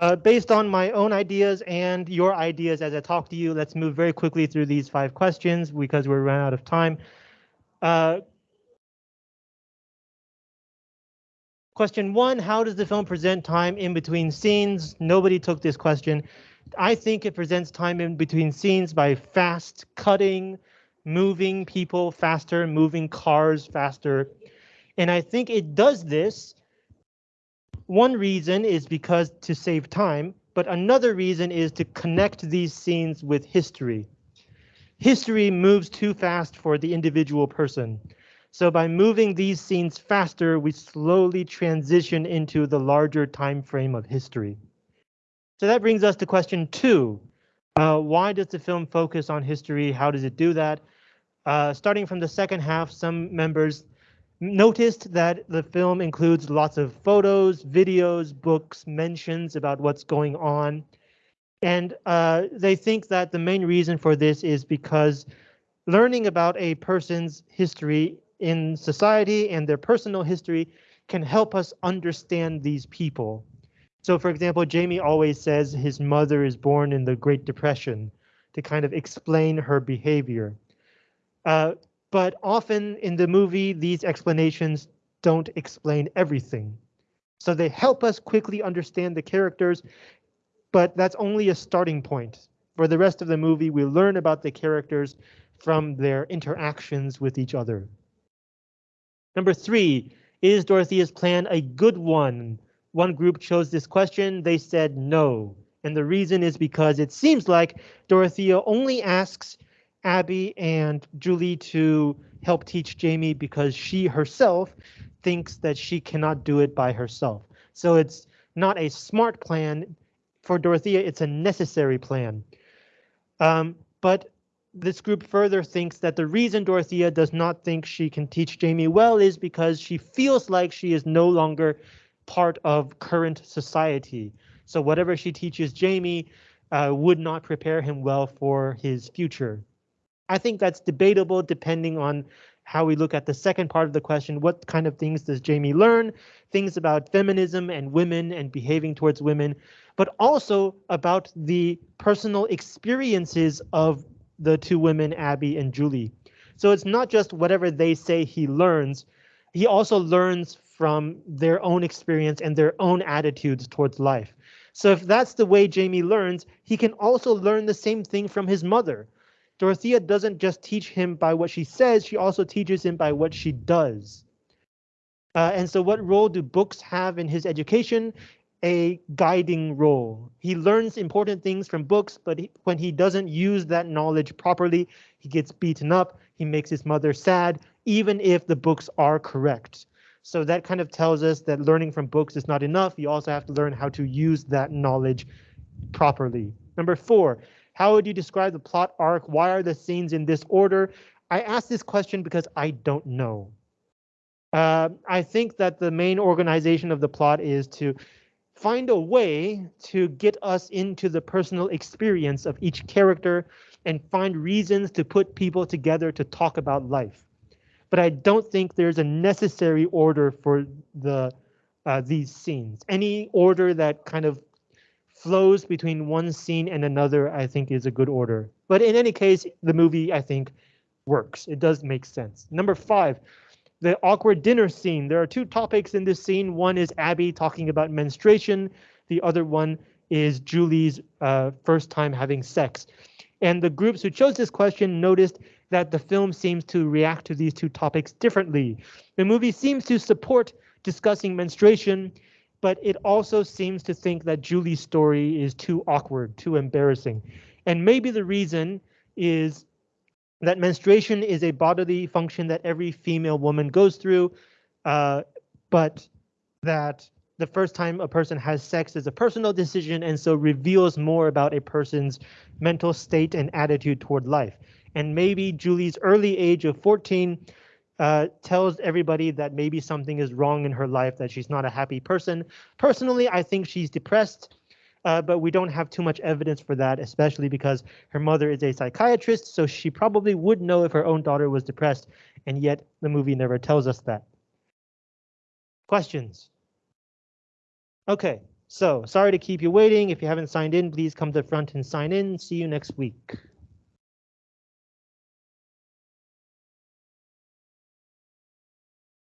Uh, based on my own ideas and your ideas as I talk to you, let's move very quickly through these five questions because we're run out of time. Uh, question one, how does the film present time in between scenes? Nobody took this question. I think it presents time in between scenes by fast cutting, moving people faster, moving cars faster. And I think it does this one reason is because to save time, but another reason is to connect these scenes with history. History moves too fast for the individual person. So by moving these scenes faster, we slowly transition into the larger time frame of history. So that brings us to question two. Uh, why does the film focus on history? How does it do that? Uh, starting from the second half, some members noticed that the film includes lots of photos, videos, books, mentions about what's going on. And uh, they think that the main reason for this is because learning about a person's history in society and their personal history can help us understand these people. So for example, Jamie always says his mother is born in the Great Depression to kind of explain her behavior. Uh, but often in the movie, these explanations don't explain everything. So they help us quickly understand the characters, but that's only a starting point. For the rest of the movie, we learn about the characters from their interactions with each other. Number three, is Dorothea's plan a good one? One group chose this question, they said no. And the reason is because it seems like Dorothea only asks Abby and Julie to help teach Jamie because she herself thinks that she cannot do it by herself. So it's not a smart plan for Dorothea, it's a necessary plan. Um, but this group further thinks that the reason Dorothea does not think she can teach Jamie well is because she feels like she is no longer part of current society. So whatever she teaches Jamie uh, would not prepare him well for his future. I think that's debatable depending on how we look at the second part of the question. What kind of things does Jamie learn? Things about feminism and women and behaving towards women, but also about the personal experiences of the two women, Abby and Julie. So it's not just whatever they say he learns. He also learns from their own experience and their own attitudes towards life. So if that's the way Jamie learns, he can also learn the same thing from his mother. Dorothea doesn't just teach him by what she says, she also teaches him by what she does. Uh, and so what role do books have in his education? A guiding role. He learns important things from books, but he, when he doesn't use that knowledge properly, he gets beaten up, he makes his mother sad, even if the books are correct. So that kind of tells us that learning from books is not enough. You also have to learn how to use that knowledge properly. Number four, how would you describe the plot arc? Why are the scenes in this order? I ask this question because I don't know. Uh, I think that the main organization of the plot is to find a way to get us into the personal experience of each character and find reasons to put people together to talk about life. But I don't think there's a necessary order for the uh, these scenes. Any order that kind of flows between one scene and another, I think is a good order. But in any case, the movie, I think, works. It does make sense. Number five, the awkward dinner scene. There are two topics in this scene. One is Abby talking about menstruation. The other one is Julie's uh, first time having sex. And the groups who chose this question noticed that the film seems to react to these two topics differently. The movie seems to support discussing menstruation but it also seems to think that Julie's story is too awkward, too embarrassing. And maybe the reason is that menstruation is a bodily function that every female woman goes through, uh, but that the first time a person has sex is a personal decision and so reveals more about a person's mental state and attitude toward life. And maybe Julie's early age of 14 uh, tells everybody that maybe something is wrong in her life, that she's not a happy person. Personally, I think she's depressed, uh, but we don't have too much evidence for that, especially because her mother is a psychiatrist, so she probably would know if her own daughter was depressed, and yet the movie never tells us that. Questions? Okay, So sorry to keep you waiting. If you haven't signed in, please come to the front and sign in. See you next week.